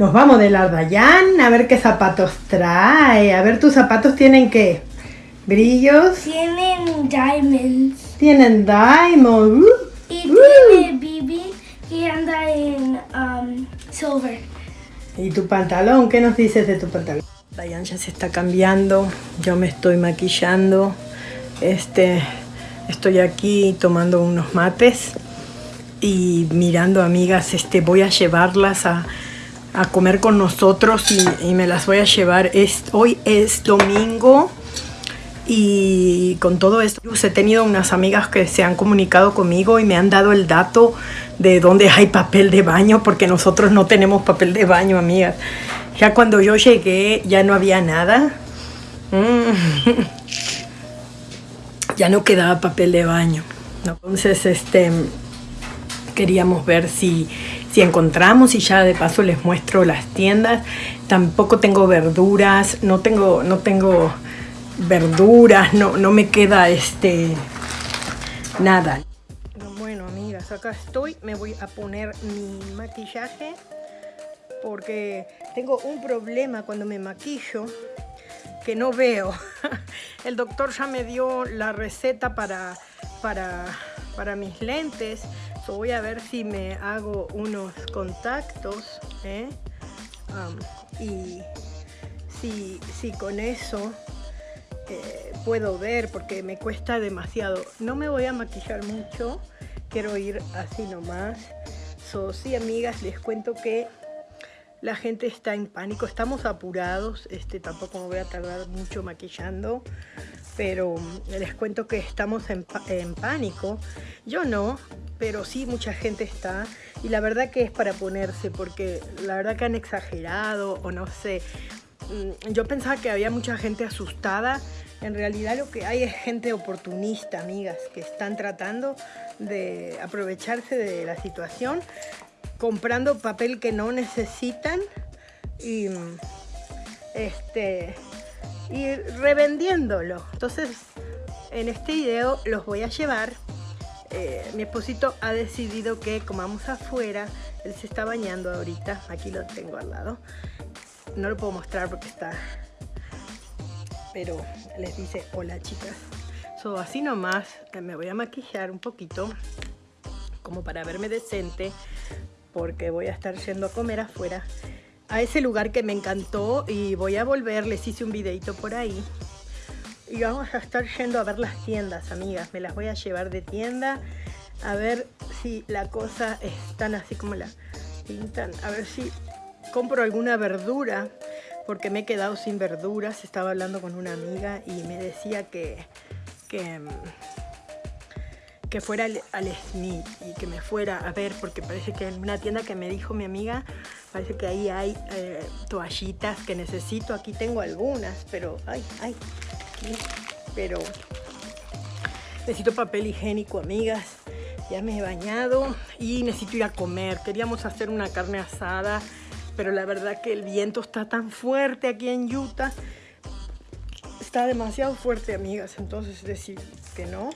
Nos vamos de Lardayán a ver qué zapatos trae. A ver, tus zapatos tienen qué? ¿Brillos? Tienen diamonds. Tienen diamonds. Uh, Y uh. tiene Bibi que anda en um, silver. ¿Y tu pantalón? ¿Qué nos dices de tu pantalón? Dayan ya se está cambiando, yo me estoy maquillando, este, estoy aquí tomando unos mates y mirando amigas, este, voy a llevarlas a, a comer con nosotros y, me las voy a llevar. Es, hoy es domingo y con todo esto he tenido unas amigas que se han comunicado conmigo y me han dado el dato de dónde hay papel de baño porque nosotros no tenemos papel de baño, amigas. Ya cuando yo llegué ya no había nada. Mm. Ya no quedaba papel de baño. Entonces, este, queríamos ver si, si encontramos y ya de paso les muestro las tiendas. Tampoco tengo verduras, no tengo, no tengo verduras, no, no me queda este nada. Bueno, amigas, acá estoy. Me voy a poner mi maquillaje porque tengo un problema cuando me maquillo que no veo. El doctor ya me dio la receta para, para, para mis lentes. So voy a ver si me hago unos contactos. ¿eh? Y si, si con eso eh, puedo ver porque me cuesta demasiado. No me voy a maquillar mucho. Quiero ir así nomás. So, sí, amigas, les cuento que la gente está en pánico, estamos apurados, este, tampoco me voy a tardar mucho maquillando, pero les cuento que estamos en, pánico. Yo no, pero sí mucha gente está y la verdad que es para ponerse porque la verdad que han exagerado o no sé. Mm, yo pensaba que había mucha gente asustada, en realidad lo que hay es gente oportunista, amigas, que están tratando de aprovecharse de la situación comprando papel que no necesitan y, este, y revendiéndolo. Entonces, en este video los voy a llevar. Eh, mi esposito ha decidido que comamos afuera. Él se está bañando ahorita. Aquí lo tengo al lado. No lo puedo mostrar porque está... Pero les dice, hola chicas. So, así nomás me voy a maquillar un poquito. Como para verme decente porque voy a estar yendo a comer afuera a ese lugar que me encantó y voy a volver, les hice un videito por ahí. Y vamos a estar yendo a ver las tiendas, amigas, me las voy a llevar de tienda a ver si la cosa es tan así como la pintan, a ver si compro alguna verdura porque me he quedado sin verduras, estaba hablando con una amiga y me decía que, que que fuera al, al, y que me fuera a ver, porque parece que en una tienda que me dijo mi amiga, parece que ahí hay eh, toallitas que necesito. Aquí tengo algunas, pero, ay, ay, pero necesito papel higiénico, amigas. Ya me he bañado y necesito ir a comer. Queríamos hacer una carne asada, pero la verdad que el viento está tan fuerte aquí en Utah. Está demasiado fuerte, amigas, entonces decir que no.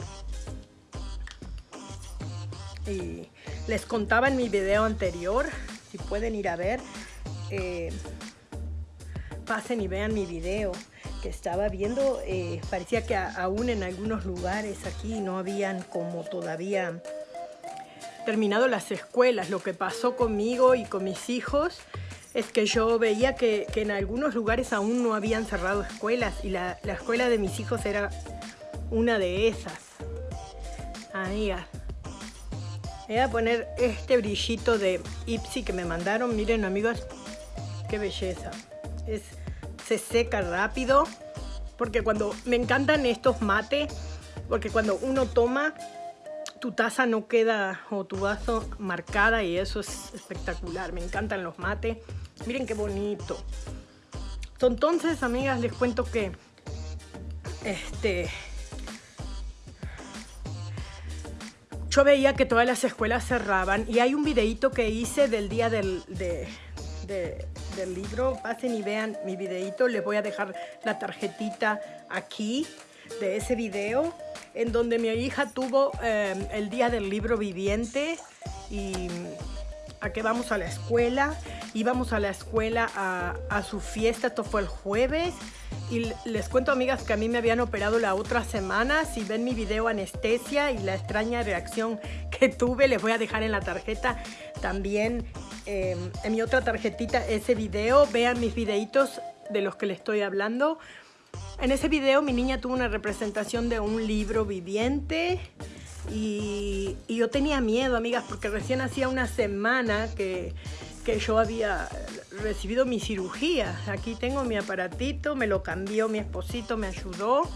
Y les contaba en mi video anterior, si pueden ir a ver, eh, pasen y vean mi video que estaba viendo, eh, parecía que aún en algunos lugares aquí no habían como todavía terminado las escuelas. Lo que pasó conmigo y con mis hijos es que yo veía que, que en algunos lugares aún no habían cerrado escuelas y la, la escuela de mis hijos era una de esas. Amigas. Voy a poner este brillito de Ipsy que me mandaron. Miren, amigos, qué belleza. Es, se seca rápido. Porque cuando me encantan estos mates, porque cuando uno toma, tu taza no queda o tu vaso marcada y eso es espectacular. Me encantan los mates. Miren qué bonito. Entonces, amigas, les cuento que este yo veía que todas las escuelas cerraban y hay un videito que hice del día del, de, de, del libro. Pasen y vean mi videito. Les voy a dejar la tarjetita aquí de ese video en donde mi hija tuvo eh, el día del libro viviente y a que vamos a la escuela. Íbamos a la escuela a, a su fiesta, esto fue el jueves. Y les cuento, amigas, que a mí me habían operado la otra semana. Si ven mi video anestesia y la extraña reacción que tuve, les voy a dejar en la tarjeta también eh, en mi otra tarjetita ese video. Vean mis videitos de los que les estoy hablando. En ese video mi niña tuvo una representación de un libro viviente y, yo tenía miedo, amigas, porque recién hacía una semana que, que yo había recibido mi cirugía. Aquí tengo mi aparatito, me lo cambió mi esposito, me ayudó.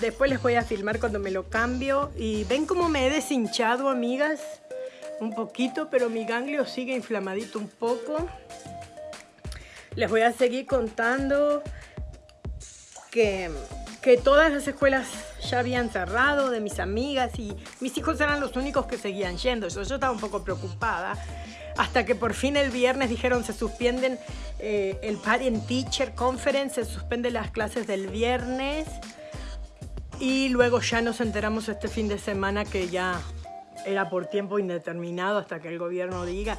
Después les voy a filmar cuando me lo cambio. Y ven cómo me he deshinchado, amigas. Un poquito, pero mi ganglio sigue inflamadito un poco. Les voy a seguir contando que, que todas las escuelas ya habían cerrado de mis amigas y mis hijos eran los únicos que seguían yendo. Yo, estaba un poco preocupada hasta que por fin el viernes dijeron se suspenden eh, el Parent Teacher Conference, se suspenden las clases del viernes y luego ya nos enteramos este fin de semana que ya era por tiempo indeterminado hasta que el gobierno diga.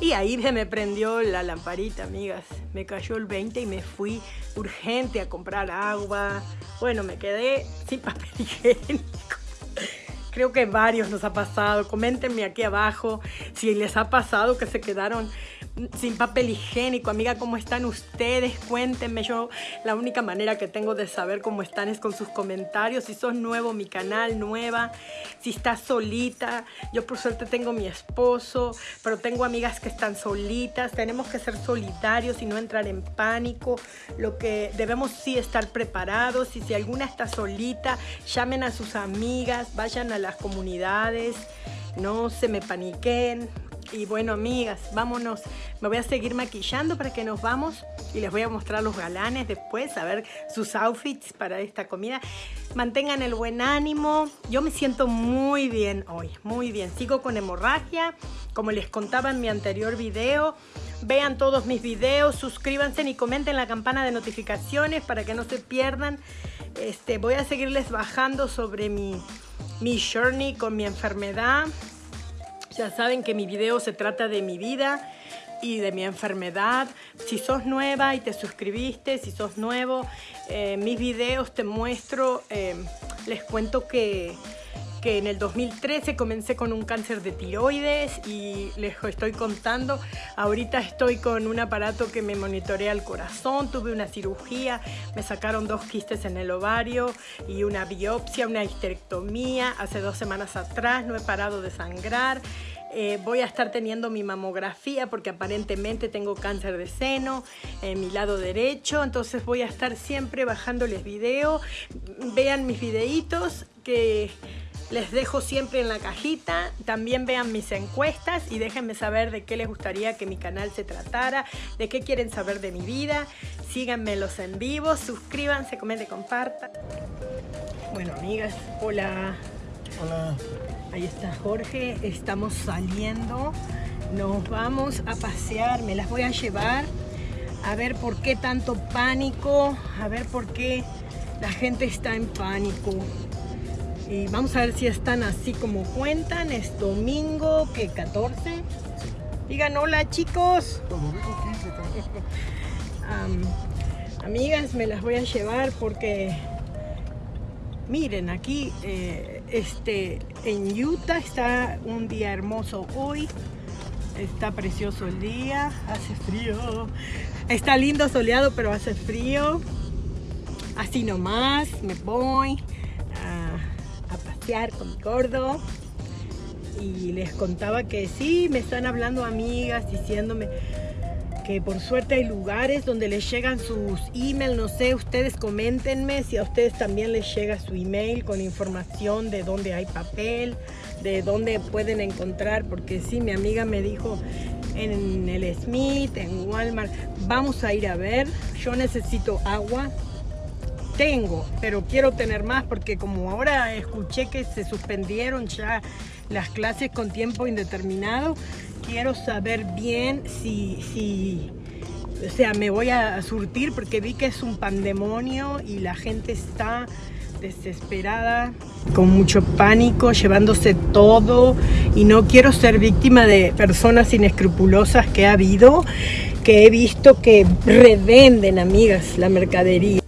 Y ahí se me prendió la lamparita, amigas. Me cayó el 20 y me fui urgente a comprar agua. Bueno, me quedé sin papel higiénico. Creo que varios nos ha pasado. Coméntenme aquí abajo si les ha pasado que se quedaron sin papel higiénico. Amiga, ¿cómo están ustedes? Cuéntenme. Yo la única manera que tengo de saber cómo están es con sus comentarios. Si sos nuevo, mi canal, nueva. Si estás solita. Yo por suerte tengo mi esposo, pero tengo amigas que están solitas. Tenemos que ser solidarios y no entrar en pánico. Lo que debemos sí estar preparados. Y si alguna está solita, llamen a sus amigas, vayan a las comunidades. No se me paniquen, y bueno, amigas, vámonos. Me voy a seguir maquillando para que nos vamos y les voy a mostrar los galanes después, a ver sus outfits para esta comida. Mantengan el buen ánimo. Yo me siento muy bien hoy, muy bien. Sigo con hemorragia, como les contaba en mi anterior video. Vean todos mis videos, suscríbanse y comenten la campana de notificaciones para que no se pierdan. Este, voy a seguirles bajando sobre mi, mi journey con mi enfermedad ya saben que mi video se trata de mi vida y de mi enfermedad. Si sos nueva y te suscribiste, si sos nuevo, eh, mis videos te muestro, eh, les cuento que que en el 2013 comencé con un cáncer de tiroides y les estoy contando, ahorita estoy con un aparato que me monitorea el corazón, tuve una cirugía, me sacaron dos quistes en el ovario y una biopsia, una histerectomía, hace dos semanas atrás no he parado de sangrar, eh, voy a estar teniendo mi mamografía porque aparentemente tengo cáncer de seno en mi lado derecho, entonces voy a estar siempre bajándoles video, vean mis videitos que les dejo siempre en la cajita. También vean mis encuestas y déjenme saber de qué les gustaría que mi canal se tratara, de qué quieren saber de mi vida. Síganme los en vivo, suscríbanse, comenten, compartan. Bueno, amigas, hola. Hola. Ahí está Jorge, estamos saliendo. Nos vamos a pasear, me las voy a llevar. A ver por qué tanto pánico, a ver por qué la gente está en pánico. Y vamos a ver si están así como cuentan. Es domingo, que 14. Digan hola chicos. amigas, me las voy a llevar porque miren aquí eh, este en Utah está un día hermoso hoy. Está precioso el día, hace frío. Está lindo soleado, pero hace frío. Así nomás, me voy con mi gordo. Y les contaba que sí, me están hablando amigas diciéndome que por suerte hay lugares donde les llegan sus emails, no sé, ustedes coméntenme si a ustedes también les llega su email con información de dónde hay papel, de dónde pueden encontrar, porque sí, mi amiga me dijo en el Smith, en Walmart, vamos a ir a ver, yo necesito agua, tengo, pero quiero tener más porque como ahora escuché que se suspendieron ya las clases con tiempo indeterminado, quiero saber bien si, si, o sea, me voy a surtir porque vi que es un pandemonio y la gente está desesperada, con mucho pánico, llevándose todo y no quiero ser víctima de personas inescrupulosas que ha habido, que he visto que revenden, amigas, la mercadería.